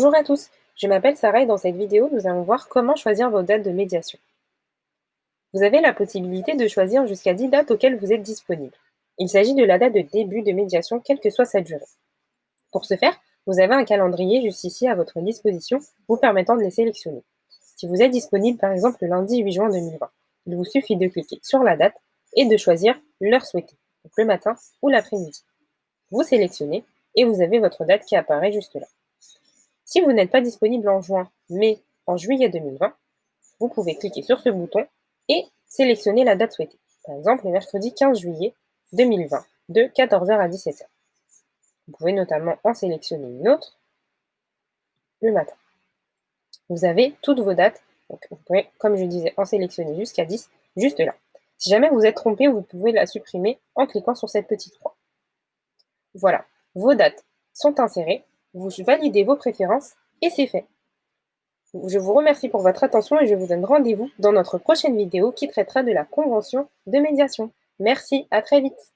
Bonjour à tous, je m'appelle Sarah et dans cette vidéo, nous allons voir comment choisir vos dates de médiation. Vous avez la possibilité de choisir jusqu'à 10 dates auxquelles vous êtes disponible. Il s'agit de la date de début de médiation, quelle que soit sa durée. Pour ce faire, vous avez un calendrier juste ici à votre disposition, vous permettant de les sélectionner. Si vous êtes disponible par exemple le lundi 8 juin 2020, il vous suffit de cliquer sur la date et de choisir l'heure souhaitée, donc le matin ou l'après-midi. Vous sélectionnez et vous avez votre date qui apparaît juste là. Si vous n'êtes pas disponible en juin, mais en juillet 2020, vous pouvez cliquer sur ce bouton et sélectionner la date souhaitée. Par exemple, le mercredi 15 juillet 2020, de 14h à 17h. Vous pouvez notamment en sélectionner une autre le matin. Vous avez toutes vos dates, vous pouvez, comme je disais, en sélectionner jusqu'à 10, juste là. Si jamais vous êtes trompé, vous pouvez la supprimer en cliquant sur cette petite croix. Voilà, vos dates sont insérées vous validez vos préférences et c'est fait. Je vous remercie pour votre attention et je vous donne rendez-vous dans notre prochaine vidéo qui traitera de la convention de médiation. Merci, à très vite